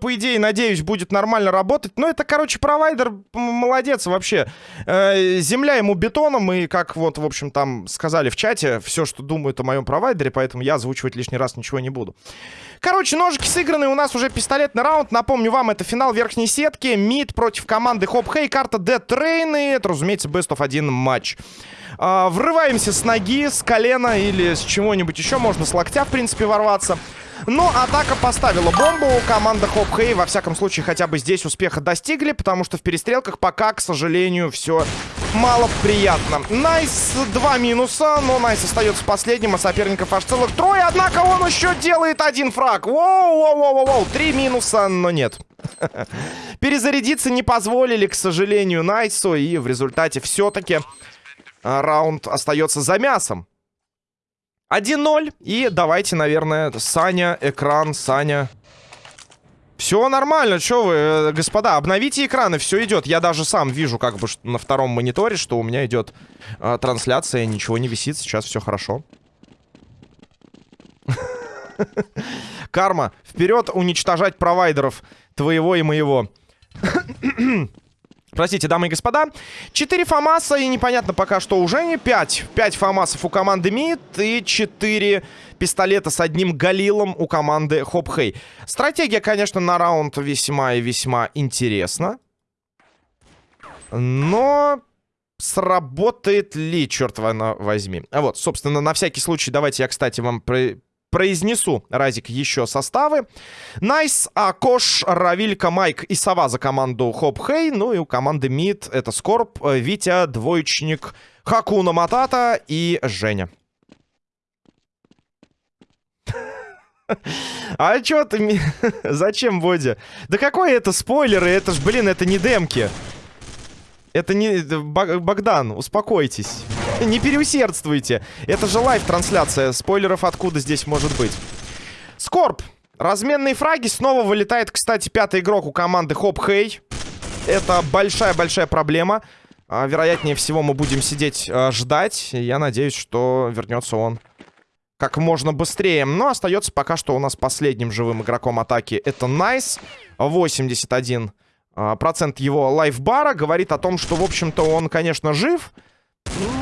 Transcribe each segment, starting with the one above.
по идее, надеюсь, будет нормально работать. Но это, короче, провайдер молодец вообще. Э, земля ему бетоном, и как вот, в общем, там сказали в чате, все, что думают о моем провайдере, поэтому я озвучивать лишний раз ничего не буду. Короче, ножики сыграны, у нас уже пистолетный раунд. Напомню вам, это финал верхней сетки. Мид против команды Хоп Хей, карта Dead Train, и это, разумеется, best of один матч. А, врываемся с ноги, с колена или с чего-нибудь еще. Можно с локтя, в принципе, ворваться. Но атака поставила бомбу. Команда Хоп Хей, во всяком случае, хотя бы здесь успеха достигли, потому что в перестрелках пока, к сожалению, все мало приятно. Найс два минуса, но Найс остается последним, а соперников аж целых трое. Однако он еще делает один фраг. Воу-воу-воу-воу, три минуса, но нет. Перезарядиться не позволили, к сожалению, Найсу, и в результате все-таки а, раунд остается за мясом. 1-0. И давайте, наверное, Саня, экран, Саня. Все нормально, что вы, э, господа, обновите экраны, все идет. Я даже сам вижу, как бы на втором мониторе, что у меня идет э, трансляция, ничего не висит, сейчас все хорошо. Карма, вперед уничтожать провайдеров твоего и моего. Простите, дамы и господа. 4 ФАМАСа и непонятно пока что уже не 5. 5 ФАМАСов у команды МИД и 4 пистолета с одним Галилом у команды Хоп Хей. Стратегия, конечно, на раунд весьма и весьма интересна. Но сработает ли, черт возьми. А вот, собственно, на всякий случай, давайте я, кстати, вам произнесу, Разик, еще составы. Найс, Акош, Равилька, Майк и Сова за команду Хоп Хей. Ну и у команды Мид это Скорб, Витя, Двоечник, Хакуна Матата и Женя. А чё ты... Зачем, Бодя? Да какой это спойлеры? Это ж, блин, это не демки. Это не... Богдан, успокойтесь. Не переусердствуйте. Это же лайв-трансляция. Спойлеров откуда здесь может быть? Скорб. Разменные фраги. Снова вылетает, кстати, пятый игрок у команды Хоп Хей. Это большая-большая проблема. А, вероятнее всего мы будем сидеть а, ждать. Я надеюсь, что вернется он как можно быстрее. Но остается пока что у нас последним живым игроком атаки. Это Найс. 81 а, процент его лайфбара говорит о том, что, в общем-то, он, конечно, жив,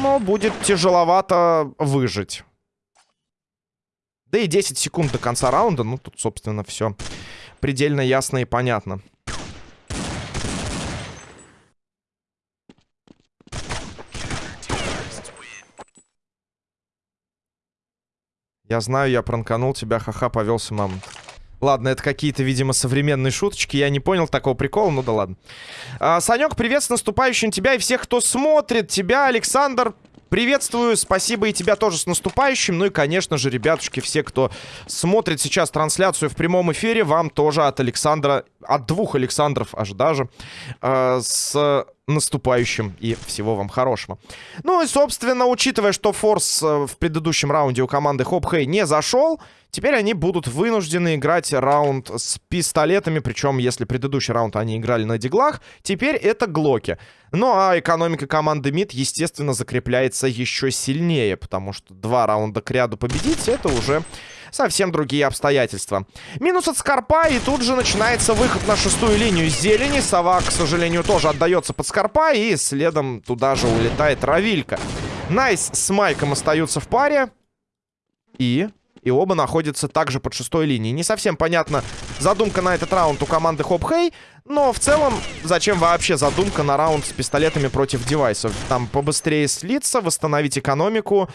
но будет тяжеловато выжить. Да и 10 секунд до конца раунда, ну, тут, собственно, все предельно ясно и понятно. Я знаю, я пранканул тебя, ха-ха, повелся мамонт. Ладно, это какие-то, видимо, современные шуточки. Я не понял такого прикола, ну да ладно. А, Санек, привет с наступающим тебя и всех, кто смотрит. Тебя, Александр, Приветствую, спасибо и тебя тоже с наступающим. Ну и, конечно же, ребятушки, все, кто смотрит сейчас трансляцию в прямом эфире, вам тоже от Александра, от двух Александров аж даже, э, с наступающим и всего вам хорошего. Ну и, собственно, учитывая, что Форс э, в предыдущем раунде у команды Хоп Хей не зашел, теперь они будут вынуждены играть раунд с пистолетами, причем, если предыдущий раунд они играли на диглах, теперь это глоки. Ну а экономика команды МИД, естественно, закрепляется еще сильнее, потому что два раунда к ряду победить, это уже совсем другие обстоятельства. Минус от Скорба, и тут же начинается выход на шестую линию зелени. Сова, к сожалению, тоже отдается под Скорба, и следом туда же улетает Равилька. Найс с Майком остаются в паре. И... И оба находятся также под шестой линией. Не совсем понятна задумка на этот раунд у команды Хоп Хей. Но в целом, зачем вообще задумка на раунд с пистолетами против девайсов? Там побыстрее слиться, восстановить экономику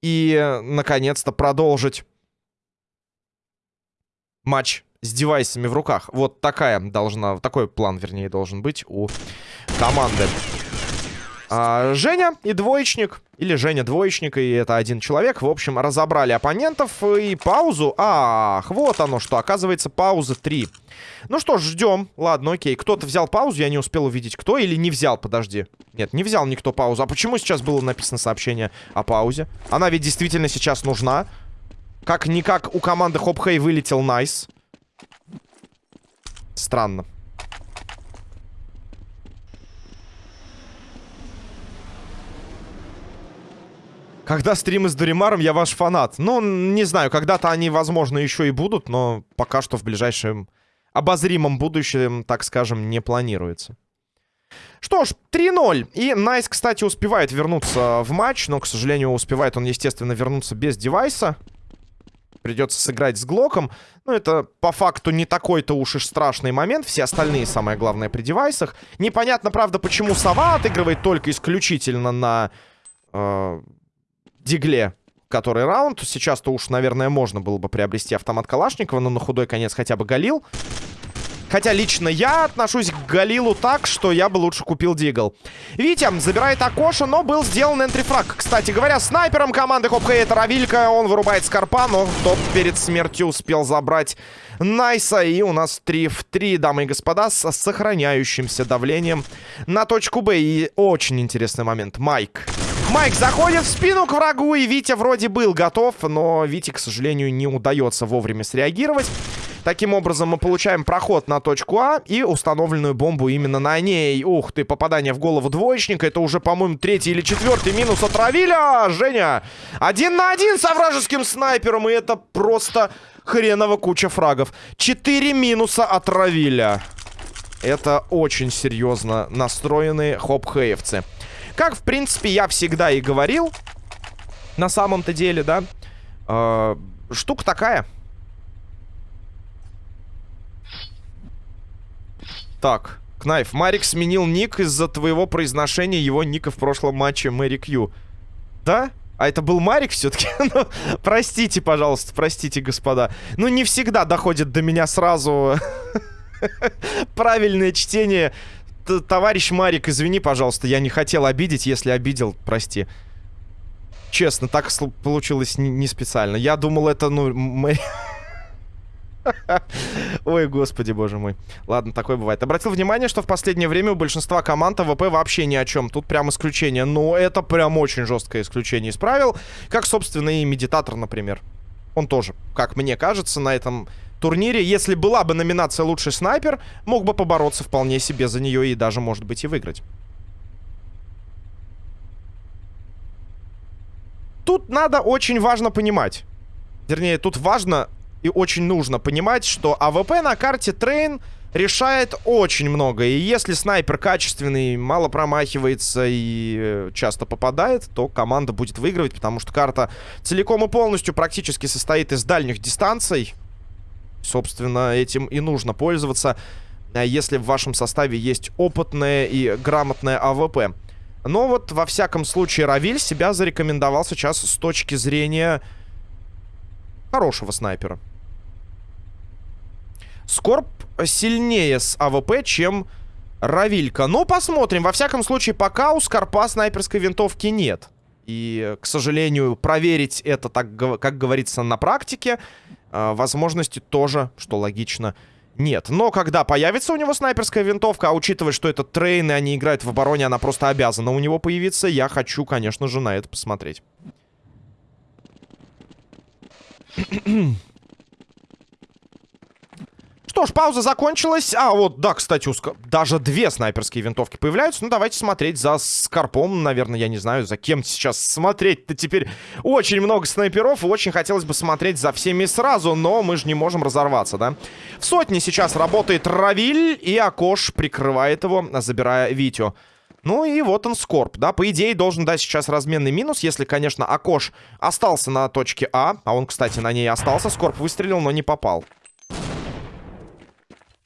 и, наконец-то, продолжить матч с девайсами в руках. Вот такая должна, такой план, вернее, должен быть у команды. А, Женя и двоечник, или Женя двоечник, и это один человек. В общем, разобрали оппонентов и паузу. Ах, вот оно что, оказывается, пауза 3. Ну что ж, ждем. Ладно, окей. Кто-то взял паузу, я не успел увидеть, кто или не взял, подожди. Нет, не взял никто паузу. А почему сейчас было написано сообщение о паузе? Она ведь действительно сейчас нужна. Как-никак у команды Хоп Хей вылетел Найс. Странно. Когда стримы с Дуримаром, я ваш фанат. Ну, не знаю, когда-то они, возможно, еще и будут, но пока что в ближайшем обозримом будущем, так скажем, не планируется. Что ж, 3-0. И Найс, кстати, успевает вернуться в матч, но, к сожалению, успевает он, естественно, вернуться без девайса. Придется сыграть с Глоком. Ну, это по факту не такой-то уж и страшный момент. Все остальные, самое главное, при девайсах. Непонятно, правда, почему Сова отыгрывает только исключительно на э, Дигле который раунд. Сейчас-то уж, наверное, можно было бы приобрести автомат Калашникова, но на худой конец хотя бы Галил. Хотя лично я отношусь к Галилу так, что я бы лучше купил Дигл. Витя забирает Акоша, но был сделан энтрифраг. Кстати говоря, снайпером команды Хопха это Равилька. Он вырубает Скорпа, но тот перед смертью успел забрать Найса. И у нас 3 в 3, дамы и господа, с сохраняющимся давлением на точку Б. И очень интересный момент. Майк. Майк заходит в спину к врагу, и Витя вроде был готов, но Вите, к сожалению, не удается вовремя среагировать. Таким образом, мы получаем проход на точку А и установленную бомбу именно на ней. Ух ты, попадание в голову двоечника. Это уже, по-моему, третий или четвертый минус от Равиля. Женя, один на один со вражеским снайпером. И это просто хреново куча фрагов. Четыре минуса от Равиля. Это очень серьезно настроенные хоп-хеевцы. Как, в принципе, я всегда и говорил, на самом-то деле, да, э, штука такая – Так, Кнайф, Марик сменил ник из-за твоего произношения его ника в прошлом матче Мэри Кью. Да? А это был Марик все-таки? ну, простите, пожалуйста, простите, господа. Ну, не всегда доходит до меня сразу правильное чтение. Т Товарищ Марик, извини, пожалуйста, я не хотел обидеть. Если обидел, прости. Честно, так получилось не, специально. Я думал, это, ну. Ой, господи, боже мой. Ладно, такое бывает. Обратил внимание, что в последнее время у большинства команд АВП вообще ни о чем. Тут прям исключение. Но это прям очень жесткое исключение из правил. Как, собственно, и Медитатор, например. Он тоже, как мне кажется, на этом турнире, если была бы номинация «Лучший снайпер», мог бы побороться вполне себе за нее и даже, может быть, и выиграть. Тут надо очень важно понимать. Вернее, тут важно и очень нужно понимать, что АВП на карте Трейн решает очень много. И если снайпер качественный, мало промахивается и э, часто попадает, то команда будет выигрывать, потому что карта целиком и полностью практически состоит из дальних дистанций. Собственно, этим и нужно пользоваться, э, если в вашем составе есть опытное и грамотное АВП. Но вот, во всяком случае, Равиль себя зарекомендовал сейчас с точки зрения хорошего снайпера. Скорб сильнее с АВП, чем Равилька. Но посмотрим. Во всяком случае, пока у Скорба снайперской винтовки нет. И, к сожалению, проверить это, так, как говорится, на практике, э, возможности тоже, что логично, нет. Но когда появится у него снайперская винтовка, а учитывая, что это трейны, они играют в обороне, она просто обязана у него появиться, я хочу, конечно же, на это посмотреть. Что ж, пауза закончилась. А, вот, да, кстати, ск... даже две снайперские винтовки появляются. Ну, давайте смотреть за Скорпом. Наверное, я не знаю, за кем сейчас смотреть-то теперь. Очень много снайперов, и очень хотелось бы смотреть за всеми сразу, но мы же не можем разорваться, да? В сотне сейчас работает Равиль, и Акош прикрывает его, забирая Витю. Ну и вот он, Скорп, да, по идее должен дать сейчас разменный минус, если, конечно, Акош остался на точке А, а он, кстати, на ней остался, Скорп выстрелил, но не попал.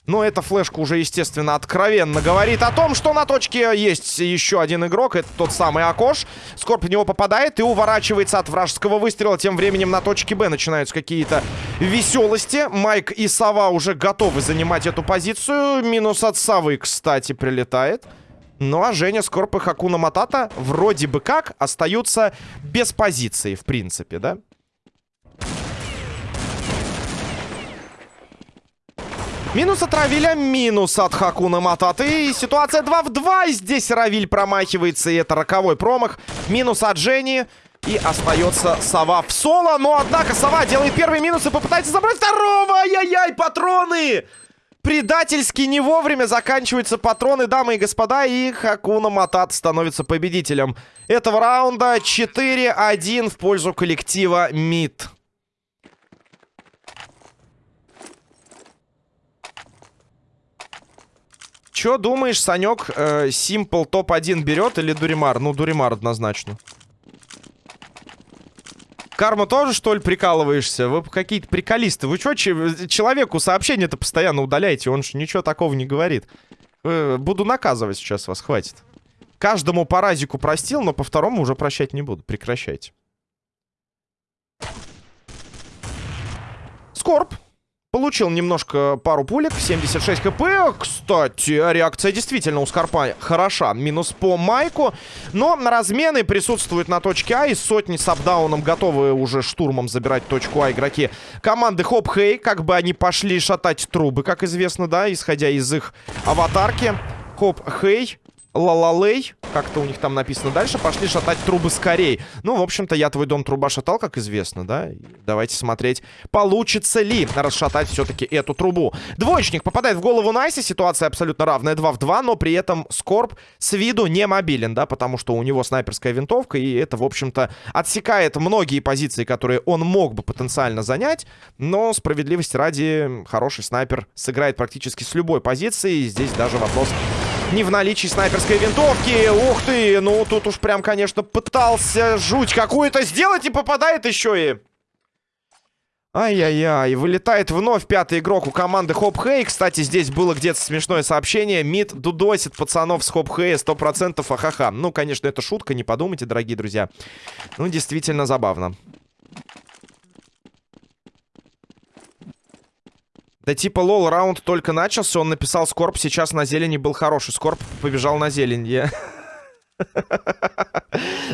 Но эта флешка уже, естественно, откровенно говорит о том, что на точке есть еще один игрок. Это тот самый Акош. Скорб в него попадает и уворачивается от вражеского выстрела. Тем временем на точке Б начинаются какие-то веселости. Майк и Сова уже готовы занимать эту позицию. Минус от Савы, кстати, прилетает. Ну а Женя, Скорб и Хакуна Матата вроде бы как остаются без позиции, в принципе, да? Минус от Равиля, минус от Хакуна Мататы. И ситуация 2 в 2. И здесь Равиль промахивается, и это роковой промах. Минус от Жени. И остается Сова в соло. Но, однако, Сова делает первый минус и попытается забрать второго. Ай-яй-яй, патроны! Предательски не вовремя заканчиваются патроны, дамы и господа. И Хакуна Матат становится победителем этого раунда. 4-1 в пользу коллектива МИД. Чё думаешь, Санек, э, Simple топ-1 берет или Дуримар? Ну, Дуримар однозначно. Карма тоже, что ли, прикалываешься? Вы какие-то приколисты. Вы что, человеку сообщение-то постоянно удаляете? Он же ничего такого не говорит. Э, буду наказывать сейчас вас, хватит. Каждому по разику простил, но по второму уже прощать не буду. Прекращайте. Скорб. Получил немножко пару пулек, 76 хп. Кстати, реакция действительно у Скорба хороша. Минус по Майку. Но на размены присутствуют на точке А. И сотни с апдауном готовы уже штурмом забирать точку А игроки команды Хоп Хей. Как бы они пошли шатать трубы, как известно, да, исходя из их аватарки. Хоп Хей Лалалей, как-то у них там написано дальше, пошли шатать трубы скорей. Ну, в общем-то, я твой дом труба шатал, как известно, да? Давайте смотреть, получится ли расшатать все-таки эту трубу. Двоечник попадает в голову Найси, ситуация абсолютно равная, 2 в 2, но при этом Скорб с виду не мобилен, да? Потому что у него снайперская винтовка, и это, в общем-то, отсекает многие позиции, которые он мог бы потенциально занять. Но, справедливости ради, хороший снайпер сыграет практически с любой позиции. Здесь даже вопрос не в наличии снайперской винтовки. Ух ты, ну тут уж прям, конечно, пытался жуть какую-то сделать и попадает еще и... Ай-яй-яй, вылетает вновь пятый игрок у команды Хоп Хей. Кстати, здесь было где-то смешное сообщение. Мид дудосит пацанов с Хоп Хей 100% ахаха. Ну, конечно, это шутка, не подумайте, дорогие друзья. Ну, действительно забавно. Да типа, лол, раунд только начался, он написал Скорб, сейчас на зелени был хороший. Скорб побежал на зелень. Я...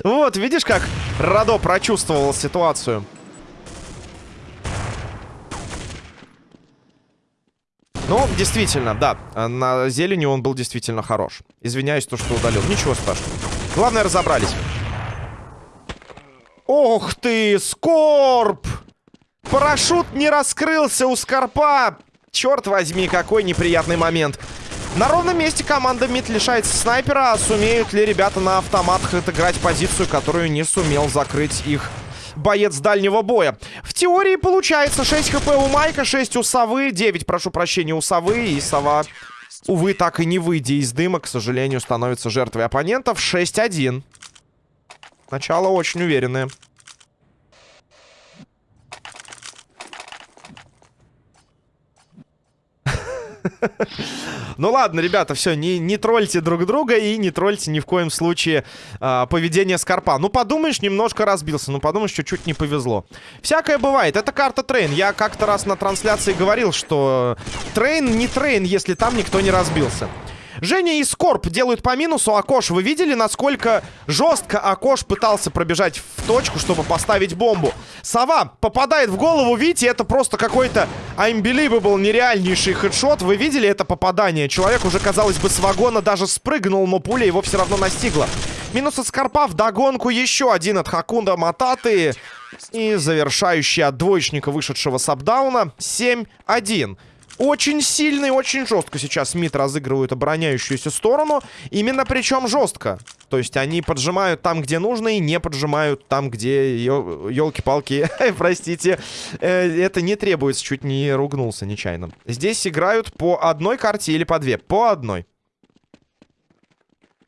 Вот, видишь, как Радо прочувствовал ситуацию. Ну, действительно, да. На зелени он был действительно хорош. Извиняюсь, то, что удалил. Ничего страшного. Главное, разобрались. Ох ты, Скорб! Парашют не раскрылся у Скорпа. Черт возьми, какой неприятный момент. На ровном месте команда МИД лишается снайпера. А сумеют ли ребята на автоматах отыграть позицию, которую не сумел закрыть их боец дальнего боя. В теории получается 6 хп у Майка, 6 у Совы, 9, прошу прощения, у Совы. И Сова, увы, так и не выйдя из дыма, к сожалению, становится жертвой оппонентов. 6-1. Начало очень уверенное. Ну ладно, ребята, все, не, не тролльте друг друга и не тролльте ни в коем случае э, поведение Скорпа. Ну, подумаешь, немножко разбился, ну, подумаешь, чуть-чуть не повезло. Всякое бывает. Это карта Train. Я как-то раз на трансляции говорил, что Train не Train, если там никто не разбился. Женя и Скорб делают по минусу. Акош, вы видели, насколько жестко Акош пытался пробежать в точку, чтобы поставить бомбу? Сова попадает в голову, видите, это просто какой-то unbelievable, нереальнейший хедшот. Вы видели это попадание? Человек уже, казалось бы, с вагона даже спрыгнул, но пуля его все равно настигла. Минус от Скорпа, вдогонку еще один от Хакунда Мататы. И завершающий от двоечника, вышедшего с апдауна, 7-1. Очень сильно и очень жестко сейчас Мид разыгрывают обороняющуюся сторону. Именно причем жестко. То есть они поджимают там, где нужно, и не поджимают там, где... Елки-палки, простите. Э, это не требуется, чуть не ругнулся нечаянно. Здесь играют по одной карте или по две? По одной.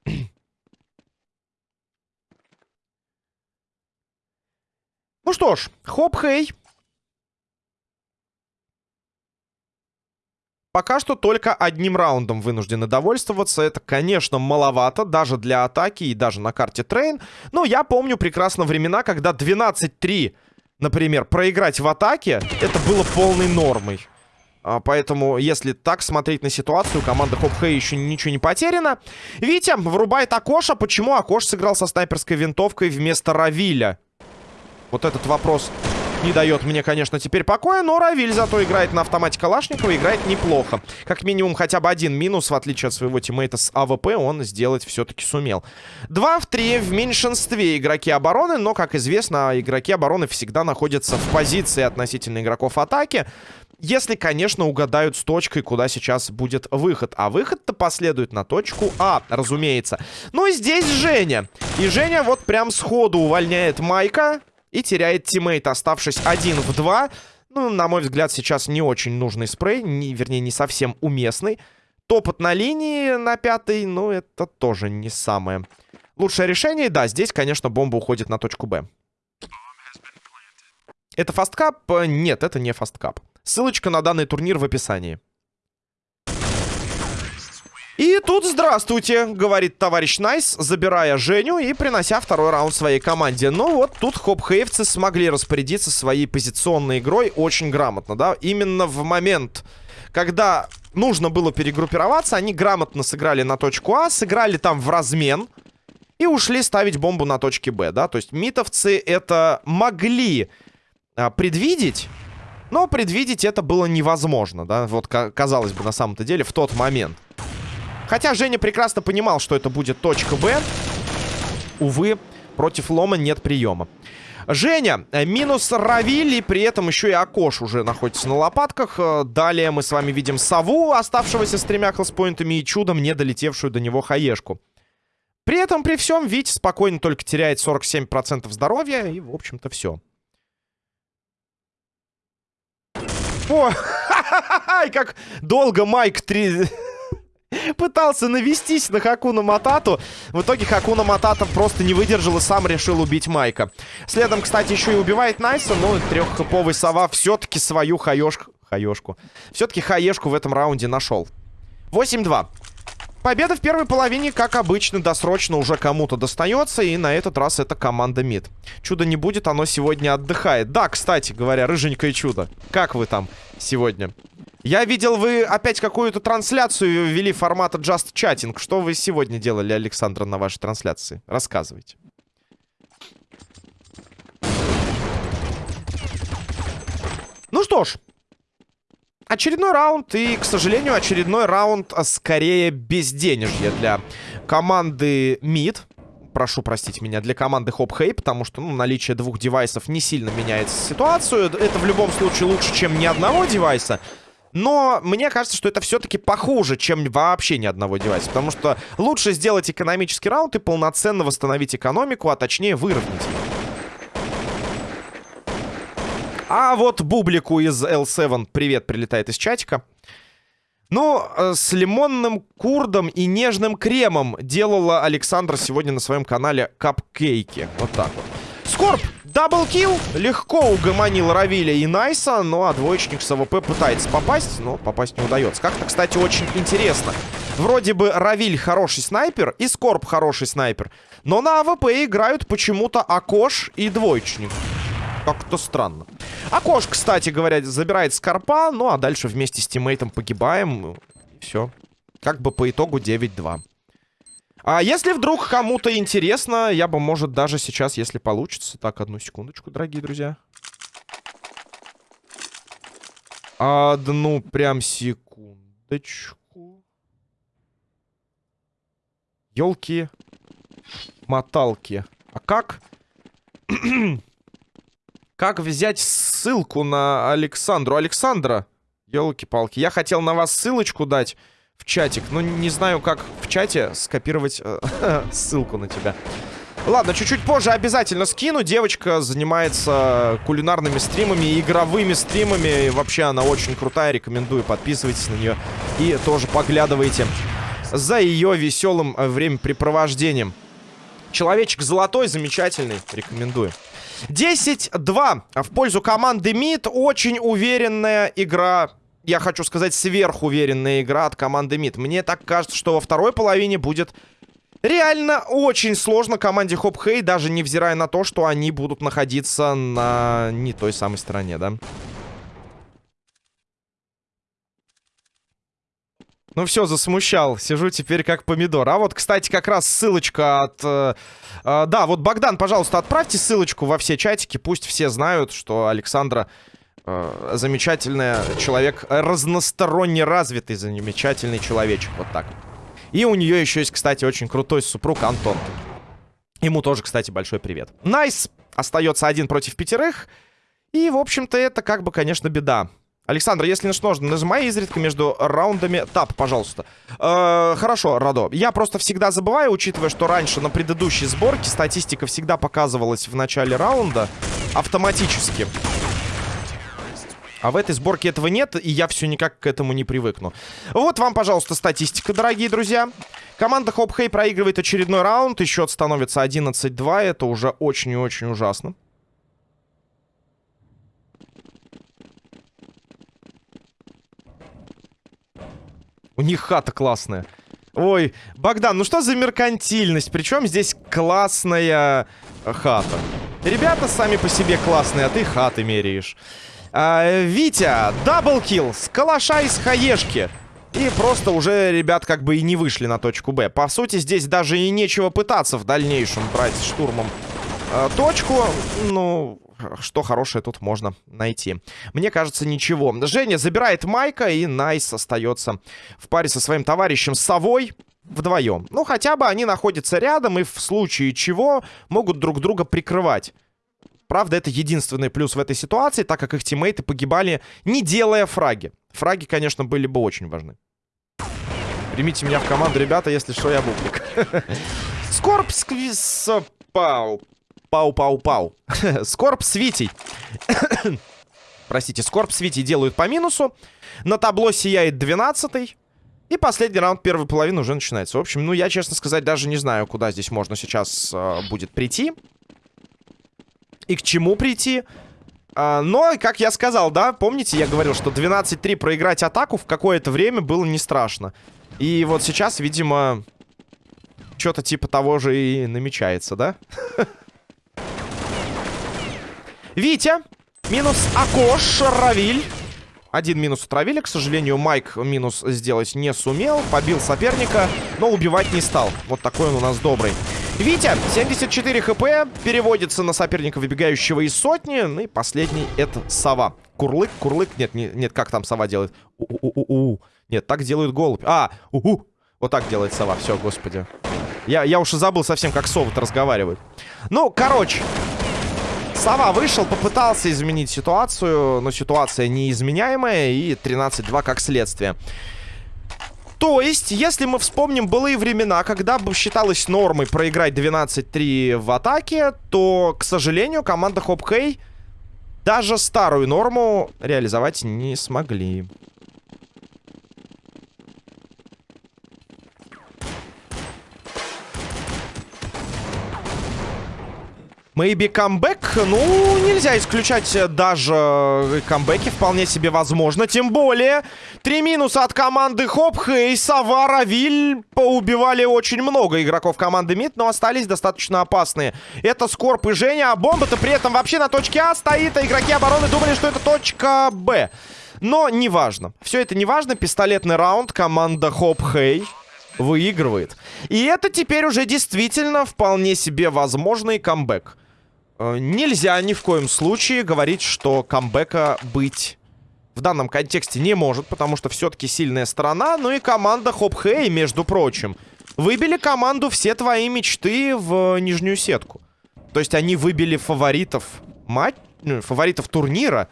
Ну что ж, хоп-хей. Пока что только одним раундом вынуждены довольствоваться. Это, конечно, маловато, даже для атаки и даже на карте Train. Но я помню прекрасно времена, когда 12-3, например, проиграть в атаке, это было полной нормой. А, поэтому, если так смотреть на ситуацию, команда Хоп Хэй еще ничего не потеряна. Витя врубает Акоша. Почему Акош сыграл со снайперской винтовкой вместо Равиля? Вот этот вопрос не дает мне, конечно, теперь покоя, но Равиль зато играет на автомате Калашникова, играет неплохо. Как минимум хотя бы один минус, в отличие от своего тиммейта с АВП, он сделать все-таки сумел. 2 в 3 в меньшинстве игроки обороны, но, как известно, игроки обороны всегда находятся в позиции относительно игроков атаки. Если, конечно, угадают с точкой, куда сейчас будет выход. А выход-то последует на точку А, разумеется. Ну и здесь Женя. И Женя вот прям сходу увольняет Майка. И теряет тиммейт, оставшись один в два. Ну, на мой взгляд, сейчас не очень нужный спрей. Не, вернее, не совсем уместный. топот на линии на пятой, ну, это тоже не самое лучшее решение. Да, здесь, конечно, бомба уходит на точку Б. Это FastCup? Нет, это не FastCup. Ссылочка на данный турнир в описании. И тут здравствуйте, говорит товарищ Найс, забирая Женю и принося второй раунд своей команде. Но вот тут хоп-хейвцы смогли распорядиться своей позиционной игрой очень грамотно, да. Именно в момент, когда нужно было перегруппироваться, они грамотно сыграли на точку А, сыграли там в размен и ушли ставить бомбу на точке Б, да. То есть митовцы это могли а, предвидеть, но предвидеть это было невозможно, да. Вот казалось бы на самом-то деле в тот момент. Хотя Женя прекрасно понимал, что это будет точка Б. Увы, против Лома нет приема. Женя, э, минус Равиль, и при этом еще и Акош уже находится на лопатках. Э, далее мы с вами видим Саву, оставшегося с тремя хелспоинтами, и чудом не долетевшую до него Хаешку. При этом, при всем, Витя спокойно только теряет 47% здоровья, и, в общем-то, все. О, как долго Майк 3... Пытался навестись на Хакуна Матату. В итоге Хакуна Матата просто не выдержал и сам решил убить Майка. Следом, кстати, еще и убивает Найса, но треххэповый сова все-таки свою хаешку... Хаешку. Все-таки хаешку в этом раунде нашел. 8-2. Победа в первой половине, как обычно, досрочно уже кому-то достается. И на этот раз это команда МИД. Чудо не будет, оно сегодня отдыхает. Да, кстати говоря, рыженькое чудо. Как вы там сегодня? Я видел, вы опять какую-то трансляцию ввели формата Just Chatting. Что вы сегодня делали, Александр, на вашей трансляции? Рассказывайте. Ну что ж. Очередной раунд. И, к сожалению, очередной раунд а скорее безденежье для команды MID. Прошу простить меня, для команды Хоп Хей, потому что ну, наличие двух девайсов не сильно меняет ситуацию. Это в любом случае лучше, чем ни одного девайса. Но мне кажется, что это все-таки похуже, чем вообще ни одного девайса. Потому что лучше сделать экономический раунд и полноценно восстановить экономику, а точнее выровнять А вот Бублику из L7 привет прилетает из чатика. Ну, э, с лимонным курдом и нежным кремом делала Александр сегодня на своем канале капкейки. Вот так вот. Скорб double kill легко угомонил Равиля и Найса, ну а двоечник с АВП пытается попасть, но попасть не удается. Как-то, кстати, очень интересно. Вроде бы Равиль хороший снайпер и Скорб хороший снайпер, но на АВП играют почему-то Акош и двоечник. Как-то странно. Акош, кстати говоря, забирает Скорпа, ну а дальше вместе с тиммейтом погибаем. Все. Как бы по итогу 9-2. А если вдруг кому-то интересно, я бы, может, даже сейчас, если получится... Так, одну секундочку, дорогие друзья. Одну прям секундочку. Елки, моталки. А как? как взять ссылку на Александру? Александра, елки-палки, я хотел на вас ссылочку дать в чатик. Но не знаю, как в чате скопировать э, ссылку на тебя. Ладно, чуть-чуть позже обязательно скину. Девочка занимается кулинарными стримами, игровыми стримами. И вообще она очень крутая, рекомендую. Подписывайтесь на нее и тоже поглядывайте за ее веселым э, времяпрепровождением. Человечек золотой, замечательный, рекомендую. 10-2 в пользу команды МИД. Очень уверенная игра я хочу сказать, сверхуверенная игра от команды МИД. Мне так кажется, что во второй половине будет реально очень сложно команде Хоп Хей, даже невзирая на то, что они будут находиться на не той самой стороне, да? Ну все, засмущал. Сижу теперь как помидор. А вот, кстати, как раз ссылочка от... Э, э, да, вот, Богдан, пожалуйста, отправьте ссылочку во все чатики. Пусть все знают, что Александра э, замечательный человек, разносторонне развитый, замечательный человечек. Вот так. И у нее еще есть, кстати, очень крутой супруг Антон. Ему тоже, кстати, большой привет. Найс остается один против пятерых. И, в общем-то, это как бы, конечно, беда. Александр, если нужно, нажимай изредка между раундами тап, пожалуйста. Э, хорошо, Радо. Я просто всегда забываю, учитывая, что раньше на предыдущей сборке статистика всегда показывалась в начале раунда автоматически. А в этой сборке этого нет, и я все никак к этому не привыкну. Вот вам, пожалуйста, статистика, дорогие друзья. Команда Хоп Хей проигрывает очередной раунд, и счет становится 11-2. Это уже очень и очень ужасно. У них хата классная. Ой, Богдан, ну что за меркантильность? Причем здесь классная хата. Ребята сами по себе классные, а ты хаты меряешь. А, Витя, double kill с калаша из хаешки. И просто уже ребят как бы и не вышли на точку Б. По сути, здесь даже и нечего пытаться в дальнейшем брать штурмом э, точку. Ну, что хорошее тут можно найти? Мне кажется, ничего. Женя забирает Майка, и Найс остается в паре со своим товарищем Совой вдвоем. Ну, хотя бы они находятся рядом и в случае чего могут друг друга прикрывать. Правда, это единственный плюс в этой ситуации, так как их тиммейты погибали, не делая фраги. Фраги, конечно, были бы очень важны. Примите меня в команду, ребята, если что, я бублик. Скорб сквиз... Пау. Пау-пау-пау. Скорб с Витей. Простите, Скорб с Витей делают по минусу. На табло сияет 12 -й. И последний раунд первой половины уже начинается. В общем, ну, я, честно сказать, даже не знаю, куда здесь можно сейчас э, будет прийти. И к чему прийти. А, но, как я сказал, да, помните, я говорил, что 12-3 проиграть атаку в какое-то время было не страшно. И вот сейчас, видимо, что-то типа того же и намечается, да? Витя. Минус Акош. Равиль. Один минус от Равиля. К сожалению, Майк минус сделать не сумел. Побил соперника, но убивать не стал. Вот такой он у нас добрый. Витя, 74 хп, переводится на соперника, выбегающего из сотни. Ну и последний это сова. Курлык, курлык. Нет, не, нет, как там сова делает? У-у-у-у. Нет, так делают голубь. А, у-у. Вот так делает сова. Все, господи. Я, я уж и забыл совсем, как совы-то разговаривают. Ну, короче, Сова вышел, попытался изменить ситуацию, но ситуация неизменяемая и 13-2 как следствие. То есть, если мы вспомним былые времена, когда бы считалось нормой проиграть 12-3 в атаке, то, к сожалению, команда Хоп Хей даже старую норму реализовать не смогли. Maybe камбэк? Ну, нельзя исключать даже камбэки. Вполне себе возможно. Тем более, три минуса от команды Хоп, Хей, Сова, Равиль поубивали очень много игроков команды МИД, но остались достаточно опасные. Это Скорп и Женя, а бомба-то при этом вообще на точке А стоит, а игроки обороны думали, что это точка Б. Но неважно. Все это неважно. Пистолетный раунд. Команда Хоп Хей выигрывает. И это теперь уже действительно вполне себе возможный камбэк. Э, нельзя ни в коем случае говорить, что камбэка быть в данном контексте не может, потому что все-таки сильная сторона. Ну и команда Хоп Хэй, между прочим, выбили команду «Все твои мечты» в нижнюю сетку. То есть они выбили фаворитов матч, ну, фаворитов турнира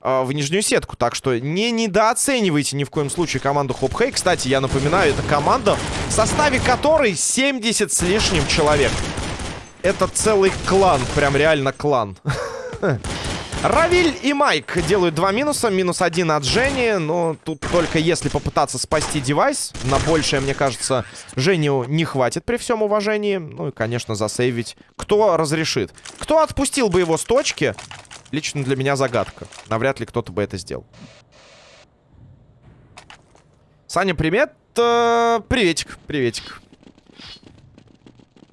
э, в нижнюю сетку. Так что не недооценивайте ни в коем случае команду Хоп Хэй. Кстати, я напоминаю, это команда, в составе которой 70 с лишним человек. Это целый клан, прям реально клан. Равиль и Майк делают два минуса. Минус один от Жени. Но тут только если попытаться спасти девайс. На большее, мне кажется, Женю не хватит при всем уважении. Ну и, конечно, засейвить. Кто разрешит? Кто отпустил бы его с точки? Лично для меня загадка. Навряд ли кто-то бы это сделал. Саня, привет. Э, приветик, приветик.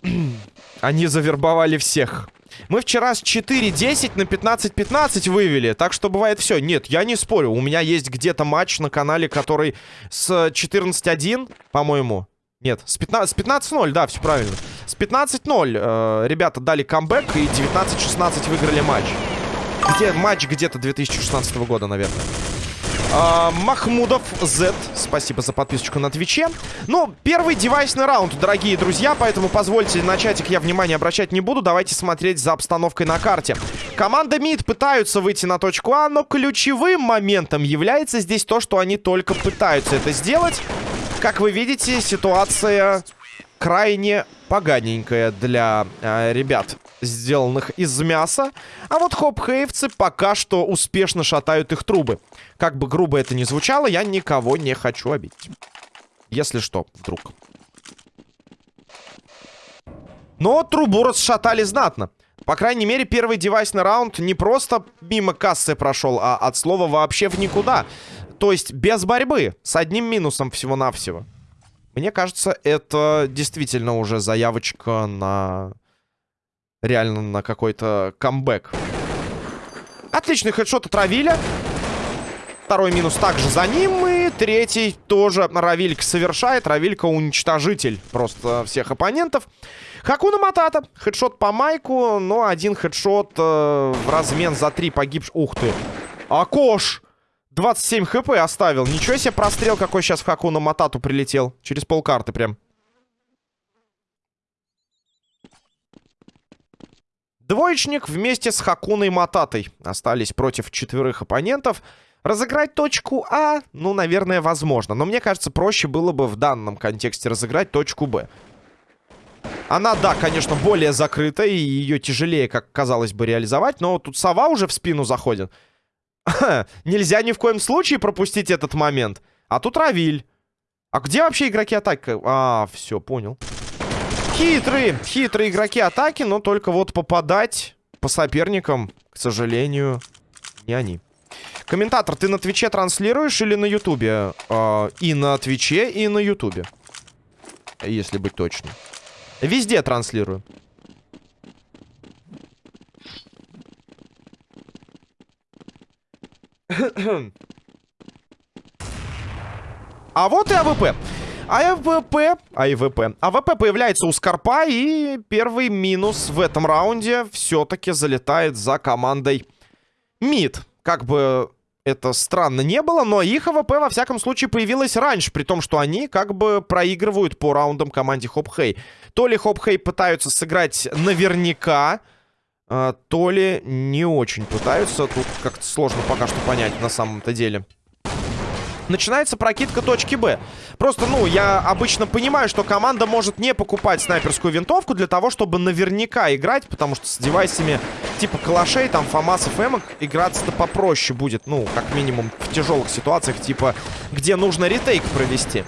Они завербовали всех. Мы вчера с 4-10 на 15-15 вывели. Так что бывает все. Нет, я не спорю. У меня есть где-то матч на канале, который с 14-1, по-моему. Нет, с 15-0, 15 да, все правильно. С 15-0 э, ребята дали камбэк и 19-16 выиграли матч. Где матч где-то 2016 года, наверное. А, Махмудов Z. Спасибо за подписочку на Твиче. Ну, первый девайсный раунд, дорогие друзья, поэтому позвольте на чатик я внимание обращать не буду. Давайте смотреть за обстановкой на карте. Команда МИД пытаются выйти на точку А, но ключевым моментом является здесь то, что они только пытаются это сделать. Как вы видите, ситуация крайне поганенькая для э, ребят сделанных из мяса. А вот хоп-хейвцы пока что успешно шатают их трубы. Как бы грубо это ни звучало, я никого не хочу обидеть. Если что, вдруг. Но трубу расшатали знатно. По крайней мере, первый девайсный раунд не просто мимо кассы прошел, а от слова вообще в никуда. То есть без борьбы, с одним минусом всего-навсего. Мне кажется, это действительно уже заявочка на... Реально на какой-то камбэк. Отличный хедшот от Равиля. Второй минус также за ним. И третий тоже Равилька совершает. Равилька уничтожитель просто всех оппонентов. Хакуна Матата. Хедшот по майку. Но один хедшот э, в размен за три погибших. Ух ты. Акош! 27 хп оставил. Ничего себе прострел, какой сейчас в Хакуна Матату прилетел. Через полкарты прям. Двоечник вместе с Хакуной Мататой остались против четверых оппонентов. Разыграть точку А, ну, наверное, возможно. Но мне кажется, проще было бы в данном контексте разыграть точку Б. Она, да, конечно, более закрыта, и ее тяжелее, как казалось бы, реализовать. Но тут сова уже в спину заходит. Нельзя ни в коем случае пропустить этот момент. А тут Равиль. А где вообще игроки атаки? А, все, понял. Хитрые, хитрые игроки атаки, но только вот попадать по соперникам, к сожалению, не они. Комментатор, ты на Твиче транслируешь или на Ютубе? Э, и на Твиче, и на Ютубе. Если быть точным. Везде транслирую. А вот и АВП. АВП, АВП. АВП появляется у Скорпа, и первый минус в этом раунде все-таки залетает за командой МИД. Как бы это странно не было, но их АВП во всяком случае появилась раньше, при том, что они как бы проигрывают по раундам команде Хоп Хей. То ли Хоп Хей пытаются сыграть наверняка, а, то ли не очень пытаются. Тут как-то сложно пока что понять на самом-то деле. Начинается прокидка точки Б. Просто, ну, я обычно понимаю, что команда может не покупать снайперскую винтовку для того, чтобы наверняка играть, потому что с девайсами типа калашей, там, фамасов, эмок играться-то попроще будет, ну, как минимум в тяжелых ситуациях, типа, где нужно ретейк провести.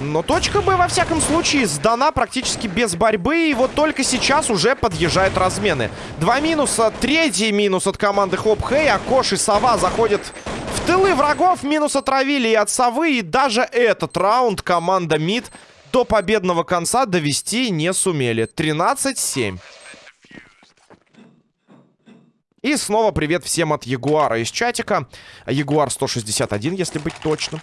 Но точка Б, во всяком случае, сдана практически без борьбы. И вот только сейчас уже подъезжают размены. Два минуса. Третий минус от команды Хоп Хей. А Кош и Сова заходят тылы врагов. Минус отравили и от Совы. И даже этот раунд команда МИД до победного конца довести не сумели. 13-7. И снова привет всем от Ягуара из чатика. Ягуар 161, если быть точным.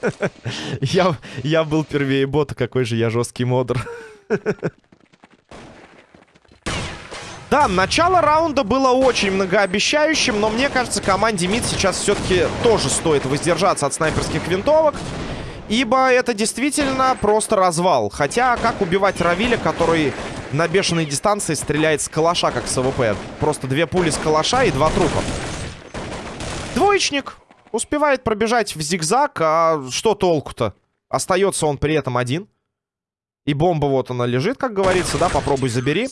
я, я был первее бота, какой же я жесткий модер. Да, начало раунда было очень многообещающим, но мне кажется, команде МИД сейчас все-таки тоже стоит воздержаться от снайперских винтовок. Ибо это действительно просто развал. Хотя, как убивать Равиля, который на бешеной дистанции стреляет с калаша, как с АВП? Просто две пули с калаша и два трупа. Двоечник. Успевает пробежать в зигзаг, а что толку-то? Остается он при этом один. И бомба вот она лежит, как говорится, да, попробуй забери.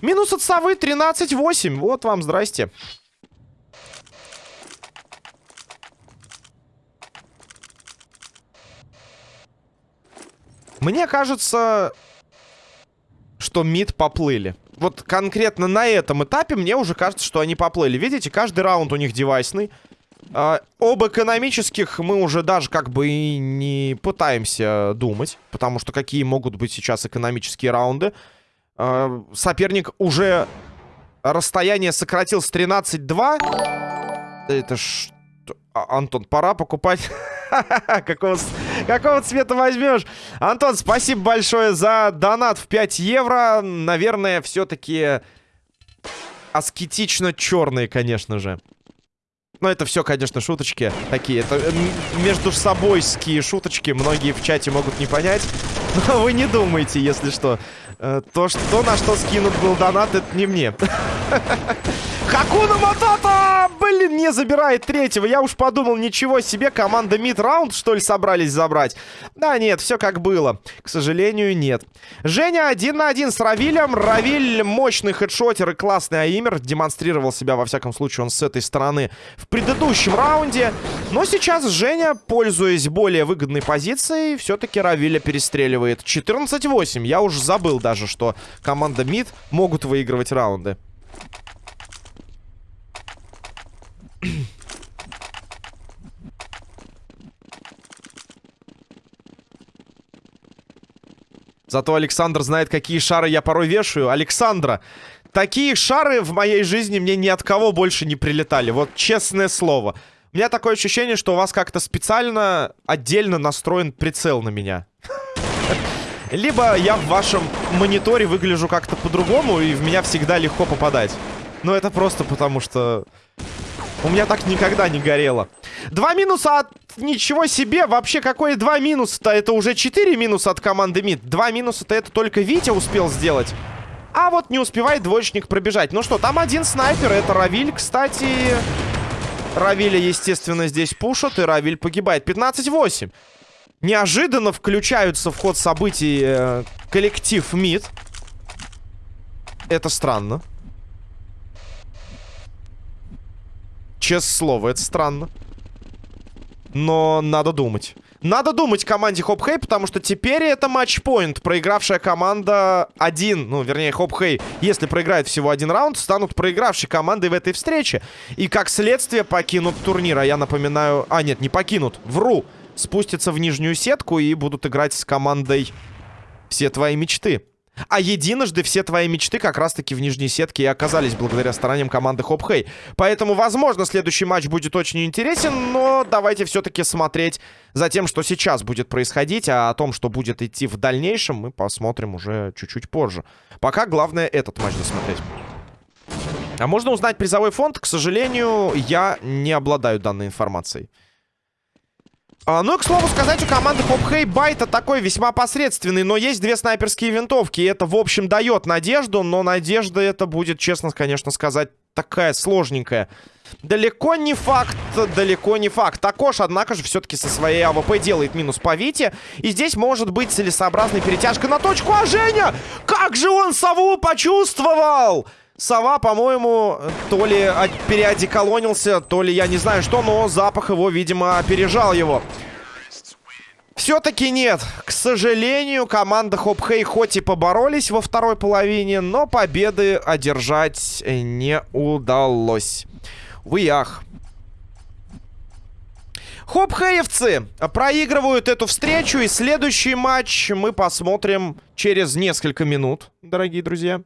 Минус от совы 13-8, вот вам здрасте. Мне кажется, что мид поплыли. Вот конкретно на этом этапе мне уже кажется, что они поплыли. Видите, каждый раунд у них девайсный. А, об экономических мы уже даже как бы и не пытаемся думать, потому что какие могут быть сейчас экономические раунды. А, соперник уже расстояние сократил с 13-2. Это ж... А, Антон, пора покупать... какого, какого цвета возьмешь? Антон, спасибо большое за донат в 5 евро. Наверное, все-таки аскетично черные, конечно же. Но это все, конечно, шуточки такие. Это между собойские шуточки. Многие в чате могут не понять. Но вы не думайте, если что. Э, то, что, на что скинут был донат, это не мне. Хакуна Матата! Блин, не забирает третьего. Я уж подумал, ничего себе, команда мид-раунд, что ли, собрались забрать? Да нет, все как было. К сожалению, нет. Женя один на один с Равилем. Равиль мощный хедшотер и классный аимер. Демонстрировал себя, во всяком случае, он с этой стороны в предыдущем раунде. Но сейчас Женя, пользуясь более выгодной позицией, все-таки Равиля перестреливает. 14-8. Я уже забыл даже, что команда мид могут выигрывать раунды. Зато Александр знает, какие шары я порой вешаю. Александра, такие шары в моей жизни мне ни от кого больше не прилетали. Вот честное слово. У меня такое ощущение, что у вас как-то специально отдельно настроен прицел на меня. Либо я в вашем мониторе выгляжу как-то по-другому, и в меня всегда легко попадать. Но это просто потому, что у меня так никогда не горело. Два минуса от... Ничего себе! Вообще, какое два минуса-то? Это уже четыре минуса от команды МИД. Два минуса-то это только Витя успел сделать. А вот не успевает двоечник пробежать. Ну что, там один снайпер. Это Равиль, кстати. Равиля, естественно, здесь пушат. И Равиль погибает. 15-8. Неожиданно включаются в ход событий э, коллектив МИД. Это странно. Честное слово, это странно. Но надо думать. Надо думать команде Хоп Хей, потому что теперь это матчпоинт. Проигравшая команда один, ну, вернее, Хоп Хей, если проиграет всего один раунд, станут проигравшей командой в этой встрече. И как следствие покинут турнир. А я напоминаю... А, нет, не покинут. Вру. Спустятся в нижнюю сетку и будут играть с командой «Все твои мечты». А единожды все твои мечты как раз-таки в нижней сетке и оказались благодаря стараниям команды Хоп Хей. Поэтому, возможно, следующий матч будет очень интересен, но давайте все-таки смотреть за тем, что сейчас будет происходить, а о том, что будет идти в дальнейшем, мы посмотрим уже чуть-чуть позже. Пока главное этот матч досмотреть. А можно узнать призовой фонд? К сожалению, я не обладаю данной информацией. А, ну и, к слову сказать, у команды Хопхей Байта такой весьма посредственный, но есть две снайперские винтовки, и это, в общем, дает надежду, но надежда это будет, честно, конечно сказать, такая сложненькая. Далеко не факт, далеко не факт. Також, однако же, все-таки со своей AWP делает минус по Вите. И здесь может быть целесообразной перетяжка на точку. А Женя, как же он сову почувствовал! Сова, по-моему, то ли переодеколонился, то ли я не знаю что, но запах его, видимо, опережал его. Все-таки нет. К сожалению, команда Хопхей хоть и поборолись во второй половине, но победы одержать не удалось. Вы ах. Хопхеевцы проигрывают эту встречу, и следующий матч мы посмотрим через несколько минут, дорогие друзья.